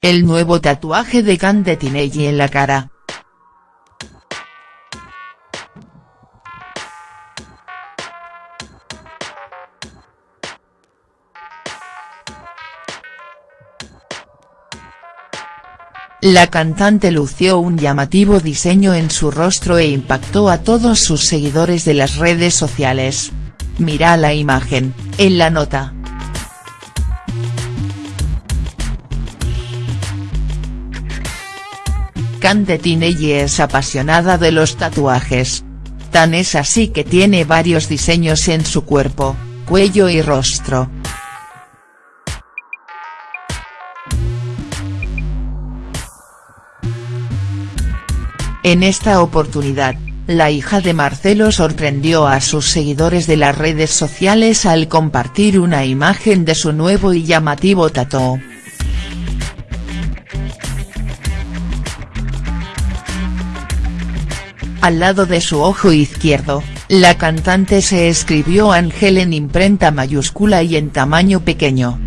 El nuevo tatuaje de Tinelli en la cara. La cantante lució un llamativo diseño en su rostro e impactó a todos sus seguidores de las redes sociales. Mira la imagen, en la nota. Cande Tinelli es apasionada de los tatuajes. Tan es así que tiene varios diseños en su cuerpo, cuello y rostro. En esta oportunidad, la hija de Marcelo sorprendió a sus seguidores de las redes sociales al compartir una imagen de su nuevo y llamativo tatuaje. Al lado de su ojo izquierdo, la cantante se escribió Ángel en imprenta mayúscula y en tamaño pequeño.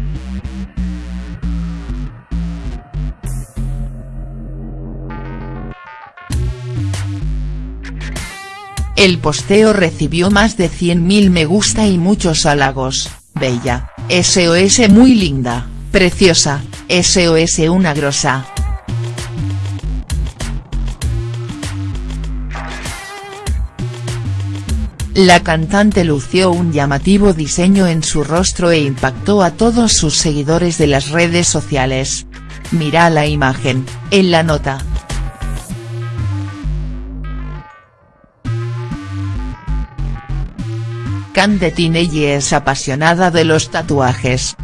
El posteo recibió más de 100.000 me gusta y muchos halagos, bella, SOS muy linda, preciosa, SOS una grosa. La cantante lució un llamativo diseño en su rostro e impactó a todos sus seguidores de las redes sociales. Mira la imagen, en la nota. Cande Tinelli es apasionada de los tatuajes.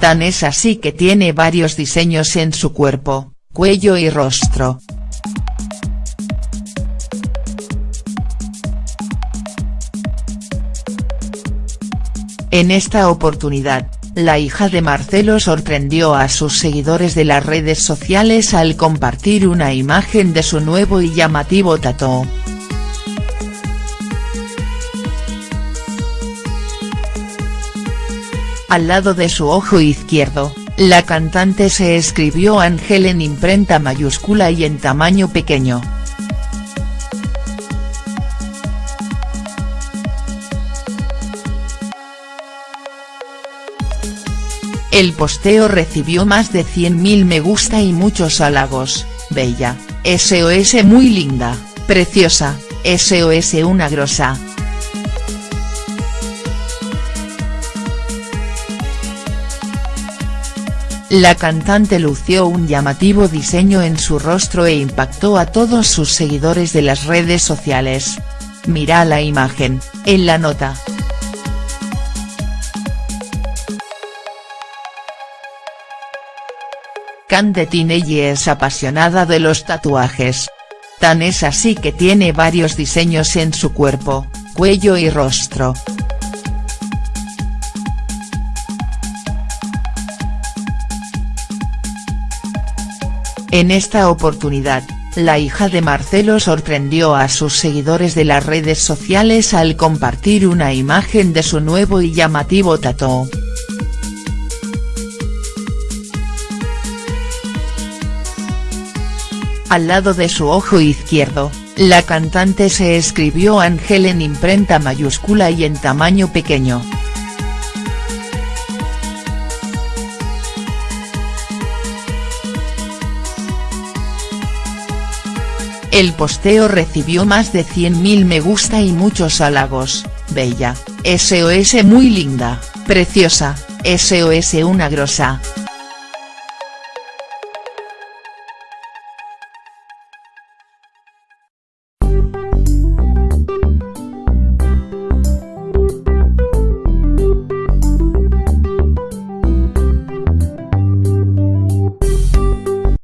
Tan es así que tiene varios diseños en su cuerpo, cuello y rostro. En esta oportunidad, la hija de Marcelo sorprendió a sus seguidores de las redes sociales al compartir una imagen de su nuevo y llamativo tatuaje. Al lado de su ojo izquierdo, la cantante se escribió Ángel en imprenta mayúscula y en tamaño pequeño. El posteo recibió más de 100.000 me gusta y muchos halagos, bella, SOS muy linda, preciosa, SOS una grosa. La cantante lució un llamativo diseño en su rostro e impactó a todos sus seguidores de las redes sociales. Mira la imagen, en la nota. Cande Tinelli es apasionada de los tatuajes. Tan es así que tiene varios diseños en su cuerpo, cuello y rostro. En esta oportunidad, la hija de Marcelo sorprendió a sus seguidores de las redes sociales al compartir una imagen de su nuevo y llamativo tatuaje. Al lado de su ojo izquierdo, la cantante se escribió Ángel en imprenta mayúscula y en tamaño pequeño. El posteo recibió más de 100.000 me gusta y muchos halagos, bella, SOS muy linda, preciosa, SOS una grosa.